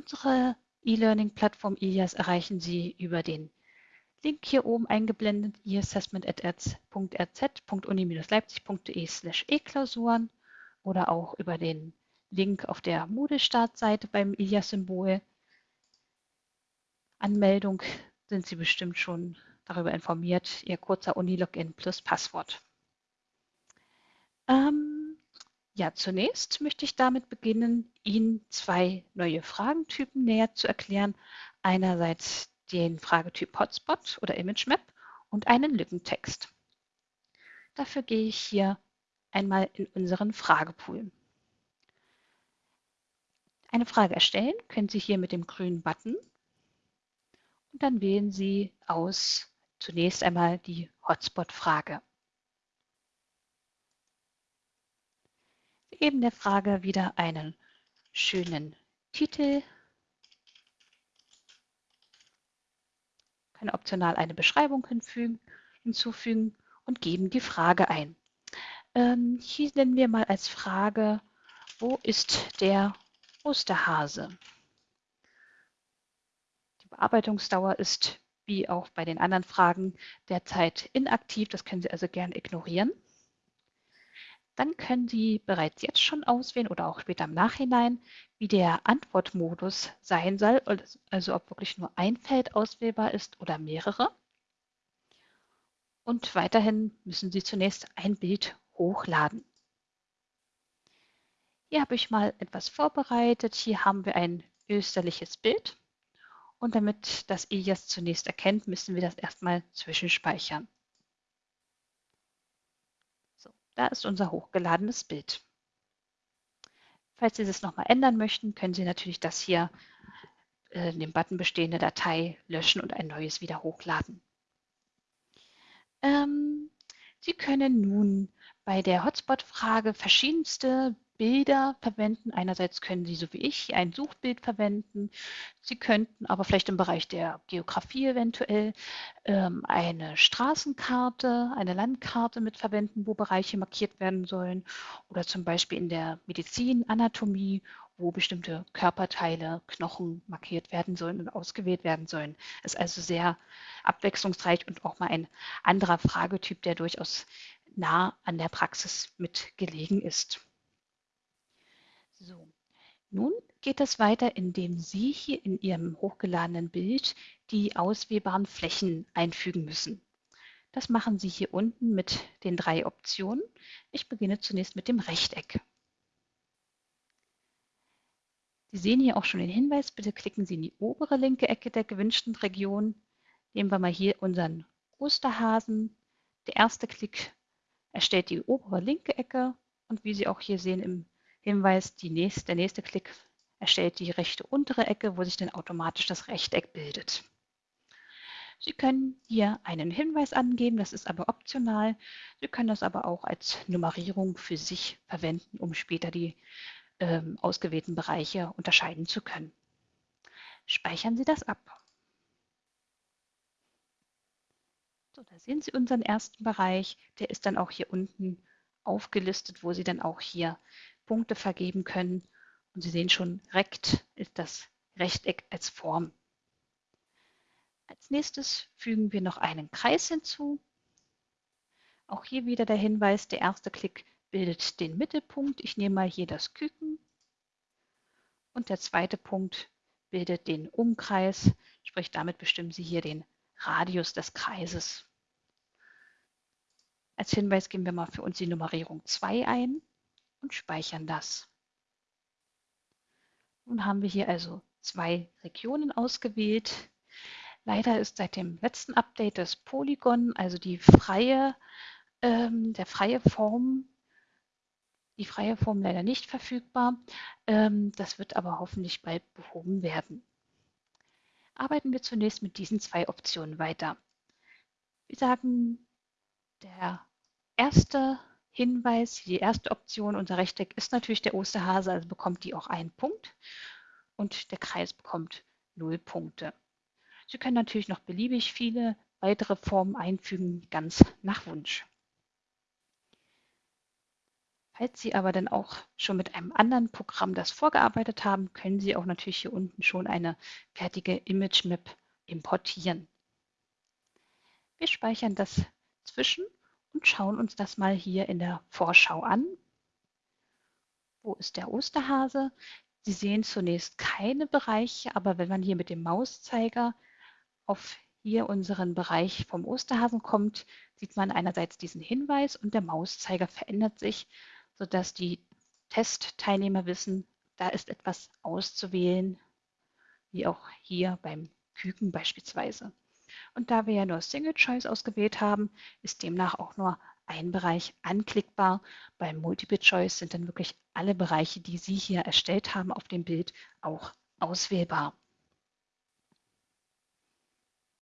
Unsere E-Learning-Plattform IAS erreichen Sie über den Link hier oben eingeblendet, eassessment.rz.uni-leipzig.de slash e-Klausuren oder auch über den Link auf der Moodle-Startseite beim IAS-Symbol. Anmeldung sind Sie bestimmt schon darüber informiert, Ihr kurzer Uni-Login plus Passwort. Ähm, ja, zunächst möchte ich damit beginnen, Ihnen zwei neue Fragentypen näher zu erklären. Einerseits den Fragetyp Hotspot oder ImageMap und einen Lückentext. Dafür gehe ich hier einmal in unseren Fragepool. Eine Frage erstellen können Sie hier mit dem grünen Button und dann wählen Sie aus zunächst einmal die Hotspot-Frage. Sie geben der Frage wieder einen schönen Titel, können optional eine Beschreibung hinzufügen und geben die Frage ein. Ähm, hier nennen wir mal als Frage, wo ist der Osterhase? Die Bearbeitungsdauer ist wie auch bei den anderen Fragen derzeit inaktiv. Das können Sie also gern ignorieren. Dann können Sie bereits jetzt schon auswählen oder auch später im Nachhinein, wie der Antwortmodus sein soll, also ob wirklich nur ein Feld auswählbar ist oder mehrere. Und weiterhin müssen Sie zunächst ein Bild hochladen. Hier habe ich mal etwas vorbereitet. Hier haben wir ein österliches Bild. Und damit das EJAS zunächst erkennt, müssen wir das erstmal zwischenspeichern. So, da ist unser hochgeladenes Bild. Falls Sie das nochmal ändern möchten, können Sie natürlich das hier äh, in dem Button bestehende Datei löschen und ein neues wieder hochladen. Ähm, Sie können nun bei der Hotspot-Frage verschiedenste Bilder verwenden. Einerseits können Sie, so wie ich, ein Suchbild verwenden. Sie könnten aber vielleicht im Bereich der Geografie eventuell ähm, eine Straßenkarte, eine Landkarte mit verwenden, wo Bereiche markiert werden sollen. Oder zum Beispiel in der Medizin, Anatomie, wo bestimmte Körperteile, Knochen markiert werden sollen und ausgewählt werden sollen. Ist also sehr abwechslungsreich und auch mal ein anderer Fragetyp, der durchaus nah an der Praxis mit gelegen ist. So, nun geht es weiter, indem Sie hier in Ihrem hochgeladenen Bild die auswählbaren Flächen einfügen müssen. Das machen Sie hier unten mit den drei Optionen. Ich beginne zunächst mit dem Rechteck. Sie sehen hier auch schon den Hinweis, bitte klicken Sie in die obere linke Ecke der gewünschten Region. Nehmen wir mal hier unseren Osterhasen. Der erste Klick erstellt die obere linke Ecke und wie Sie auch hier sehen im Hinweis, nächste, der nächste Klick erstellt die rechte untere Ecke, wo sich dann automatisch das Rechteck bildet. Sie können hier einen Hinweis angeben, das ist aber optional. Sie können das aber auch als Nummerierung für sich verwenden, um später die ähm, ausgewählten Bereiche unterscheiden zu können. Speichern Sie das ab. So, da sehen Sie unseren ersten Bereich. Der ist dann auch hier unten aufgelistet, wo Sie dann auch hier Punkte vergeben können. Und Sie sehen schon, Rekt ist das Rechteck als Form. Als nächstes fügen wir noch einen Kreis hinzu. Auch hier wieder der Hinweis, der erste Klick bildet den Mittelpunkt. Ich nehme mal hier das Küken. Und der zweite Punkt bildet den Umkreis, sprich damit bestimmen Sie hier den Radius des Kreises. Als Hinweis geben wir mal für uns die Nummerierung 2 ein und speichern das. Nun haben wir hier also zwei Regionen ausgewählt. Leider ist seit dem letzten Update das Polygon, also die freie, ähm, der freie Form, die freie Form leider nicht verfügbar. Ähm, das wird aber hoffentlich bald behoben werden. Arbeiten wir zunächst mit diesen zwei Optionen weiter. Wir sagen, der erste Hinweis, die erste Option, unser Rechteck ist natürlich der Osterhase, also bekommt die auch einen Punkt und der Kreis bekommt null Punkte. Sie können natürlich noch beliebig viele weitere Formen einfügen, ganz nach Wunsch. Falls Sie aber dann auch schon mit einem anderen Programm das vorgearbeitet haben, können Sie auch natürlich hier unten schon eine fertige Image Map importieren. Wir speichern das zwischen und schauen uns das mal hier in der Vorschau an. Wo ist der Osterhase? Sie sehen zunächst keine Bereiche, aber wenn man hier mit dem Mauszeiger auf hier unseren Bereich vom Osterhasen kommt, sieht man einerseits diesen Hinweis und der Mauszeiger verändert sich, sodass die Testteilnehmer wissen, da ist etwas auszuwählen, wie auch hier beim Küken beispielsweise. Und da wir ja nur Single Choice ausgewählt haben, ist demnach auch nur ein Bereich anklickbar. Beim Multiple Choice sind dann wirklich alle Bereiche, die Sie hier erstellt haben auf dem Bild, auch auswählbar.